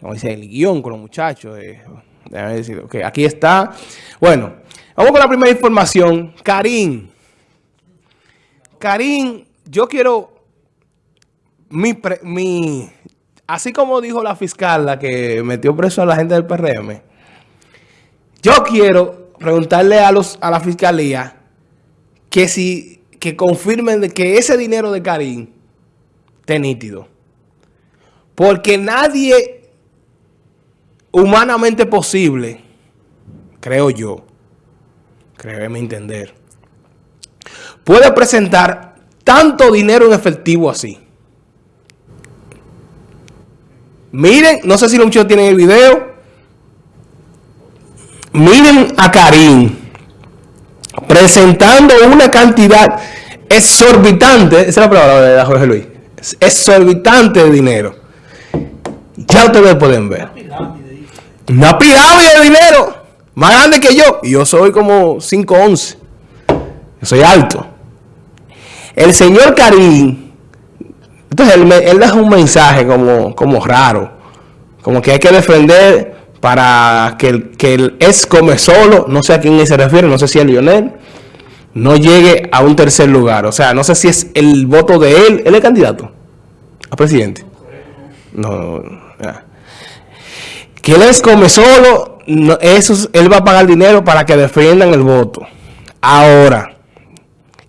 como dice, el guion con los muchachos. Eh, decir, aquí está. Bueno, vamos con la primera información. Karim. Karim, yo quiero mi, mi, así como dijo la fiscal, la que metió preso a la gente del PRM, yo quiero preguntarle a los a la fiscalía que si que confirmen que ese dinero de Karim esté nítido. Porque nadie humanamente posible, creo yo, créeme entender, puede presentar tanto dinero en efectivo así. Miren, no sé si los muchachos tienen el video. Miren a Karim presentando una cantidad exorbitante, esa es la palabra de Jorge Luis, exorbitante de dinero. Ya ustedes pueden ver. Una pirámide de dinero, más grande que yo. Y yo soy como 5'11". Yo soy alto. El señor Karim, entonces él, él da un mensaje como, como raro. Como que hay que defender para que el, que el ex come solo, no sé a quién se refiere, no sé si es Lionel, no llegue a un tercer lugar. O sea, no sé si es el voto de él, él es candidato a presidente. No, Que él es come solo, eso, él va a pagar dinero para que defiendan el voto. Ahora,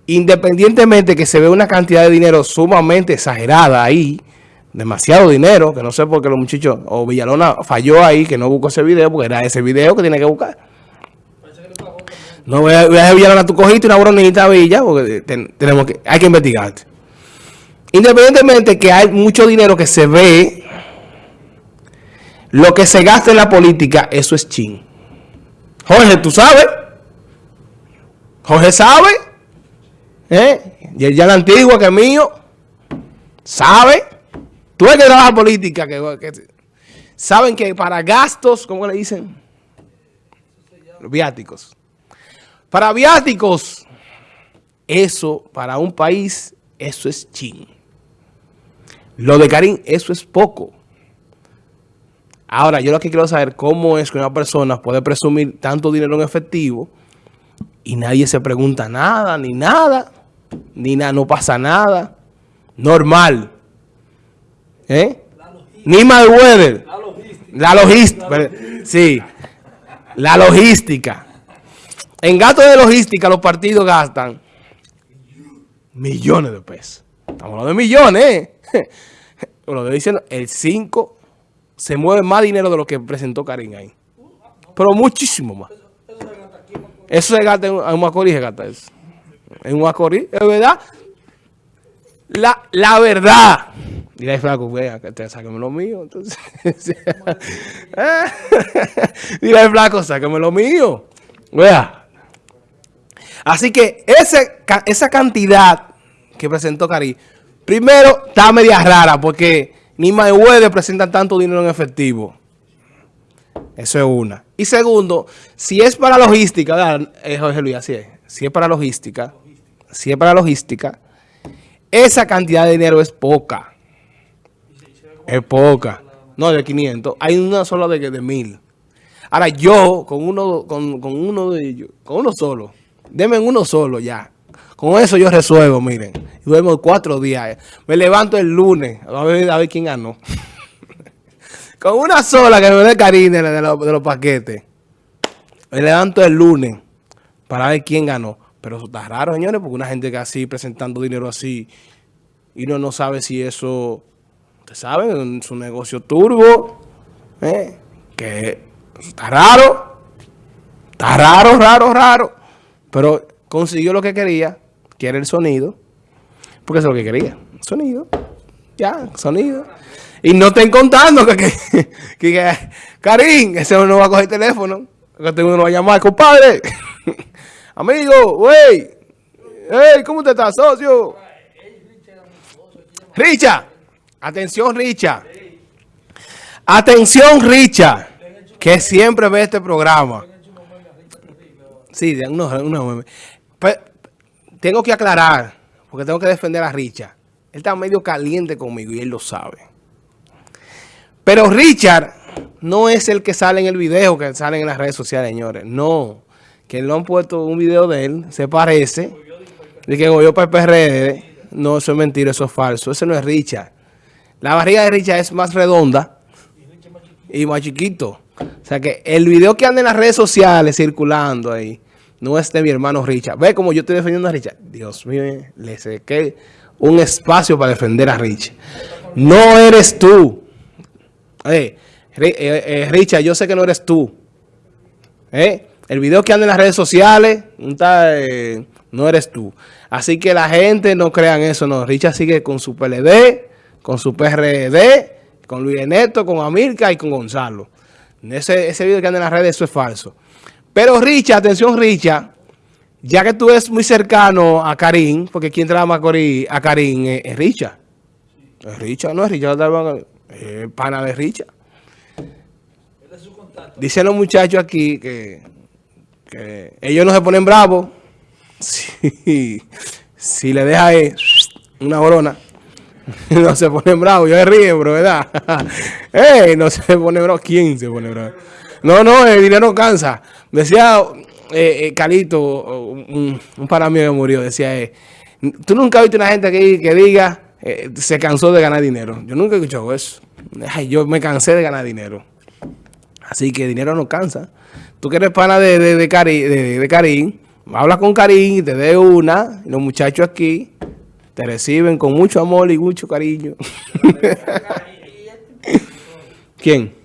independientemente que se ve una cantidad de dinero sumamente exagerada ahí, demasiado dinero, que no sé por qué los muchachos, o Villalona falló ahí, que no buscó ese video, porque era ese video que tiene que buscar. No voy a, voy a Villalona cojito y una bronita Villa, porque tenemos que, hay que investigarte. Independientemente que hay mucho dinero que se ve, lo que se gasta en la política, eso es chin. Jorge, ¿tú sabes? Jorge sabe, ¿eh? Y ya la antigua que es mío, sabe. Tú ves que trabaja política, que, saben que para gastos, ¿cómo le dicen? Viáticos. Para viáticos, eso para un país, eso es ching. Lo de Karim, eso es poco. Ahora, yo lo que quiero saber cómo es que una persona puede presumir tanto dinero en efectivo y nadie se pregunta nada, ni nada, ni nada, no pasa nada. Normal. ¿Eh? Ni Mayweather. La logística. La logística. Sí. La logística. En gasto de logística los partidos gastan millones de pesos. Estamos hablando de millones, ¿eh? Lo estoy diciendo, el 5 se mueve más dinero de lo que presentó Karim ahí. Pero muchísimo más. Eso se gasta en un Macorís, se gasta eso. En un Macorís, es verdad. La, la verdad. Dile flaco, vea, te sáqueme lo mío. Entonces, Dile flaco, sáqueme lo mío. Vea. Así que ese, esa cantidad que presentó Cari, primero está media rara porque ni Mayweather presenta tanto dinero en efectivo. Eso es una. Y segundo, si es para logística. Eh, Jorge Luis, así es. Si es para logística, si es para logística, esa cantidad de dinero es poca. Es poca. No, de 500. Hay una sola de, de 1000. Ahora yo, con uno, con, con uno de ellos, con uno solo, denme uno solo ya. Con eso yo resuelvo, miren. Duermo cuatro días. Me levanto el lunes a ver, a ver quién ganó. con una sola que me dé cariño de, los, paquetes. Me levanto el lunes para ver quién ganó. Pero eso está raro, señores, porque una gente que así, presentando dinero así, y uno no sabe si eso saben, su negocio turbo, ¿eh? que está raro, está raro, raro, raro, pero consiguió lo que quería, que era el sonido, porque eso es lo que quería, sonido, ya, sonido. Y no estén contando que, que, que, Karim, ese no va a coger teléfono, que uno va a llamar, compadre, amigo, wey, hey, ¿cómo te estás, socio? Richa. Atención, Richa. Atención, Richa, que siempre ve este programa. Sí, uno, pues, tengo que aclarar, porque tengo que defender a Richa. Él está medio caliente conmigo y él lo sabe. Pero Richard no es el que sale en el video, que sale en las redes sociales, señores. No. Que no han puesto un video de él, se parece. De que yo para el PRD. No, eso es mentira, eso es falso. Ese no es Richard. La barriga de Richard es más redonda y más chiquito. O sea que el video que anda en las redes sociales circulando ahí no es de mi hermano Richard. Ve como yo estoy defendiendo a Richard. Dios mío, le que un espacio para defender a Richard. No eres tú. Eh, eh, eh, Richard, yo sé que no eres tú. El video que anda en las redes sociales no eres tú. Así que la gente no crean eso. No, Richard sigue con su PLD, con su PRD, con Luis Neto, con Amilca y con Gonzalo. Ese, ese video que anda en las redes, eso es falso. Pero Richard, atención Richard, ya que tú eres muy cercano a Karim, porque quien trabaja a Karim es, Richard. Es Richard, no es Richard, es pana de Richard. Dicen los muchachos aquí que, ellos no se ponen bravos si, le deja una brona. no se ponen bravos, yo me río, bro, ¿verdad? No se pone bravo. ¿Quién se pone bravo? No, no, el dinero cansa. Decía eh, eh Calito, un, un para mí que murió, decía, eh, tú nunca has visto una gente que, que diga, eh, se cansó de ganar dinero. Yo nunca he escuchado eso. Ay, yo me cansé de ganar dinero. Así que dinero no cansa. Tú que eres pana de, de, de, Cari, de, Karim, habla con Karim te dé una, los muchachos aquí te reciben con mucho amor y mucho cariño. ¿Quién?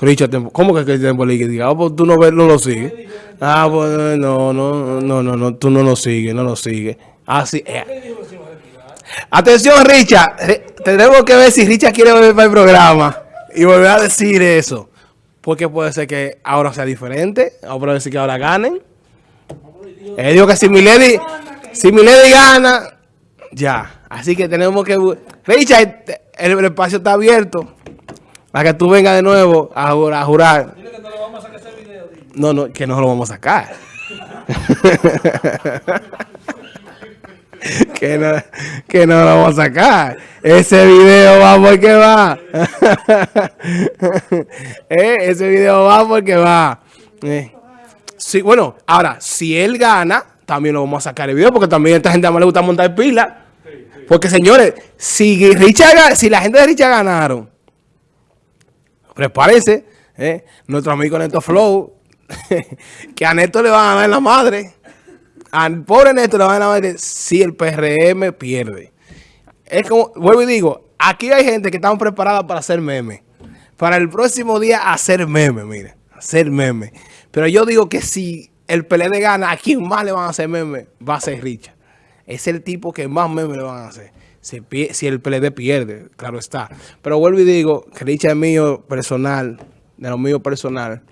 Richard ¿Cómo que el tiempo Diga, ah, pues tú no, ves, no lo sigues. Ah, pues no, no, no, no, no, tú no lo sigues, no lo sigues. Así ah, eh. Atención, Richard. Tenemos que ver si Richard quiere volver para el programa y volver a decir eso. Porque puede ser que ahora sea diferente. O puede ser que ahora ganen. Él dijo que si Milady, si Milady gana, ya. Así que tenemos que... Richard, el, espacio está abierto. Para que tú vengas de nuevo a, a jurar. Dile que no lo vamos a sacar ese video. No, no, que no lo vamos a sacar. que, no, que no lo vamos a sacar. Ese video va porque va. eh, ese video va porque va. Eh. Sí, bueno, ahora, si él gana, también lo vamos a sacar el video, porque también a esta gente más le gusta montar pila. Porque, señores, si, Richard, si la gente de Richard ganaron, prepárense, eh, nuestro amigo Neto Flow, que a Neto le van a dar la madre. Al pobre Neto le van a dar la madre si el PRM pierde. Es como, vuelvo y digo, aquí hay gente que están preparada para hacer meme. Para el próximo día hacer meme, mire, hacer meme. Pero yo digo que si el PLD gana, ¿a quién más le van a hacer meme? Va a ser Richard. Es el tipo que más meme le van a hacer. Si, el PLD pierde, claro está. Pero vuelvo y digo que es mío personal, de lo mío personal.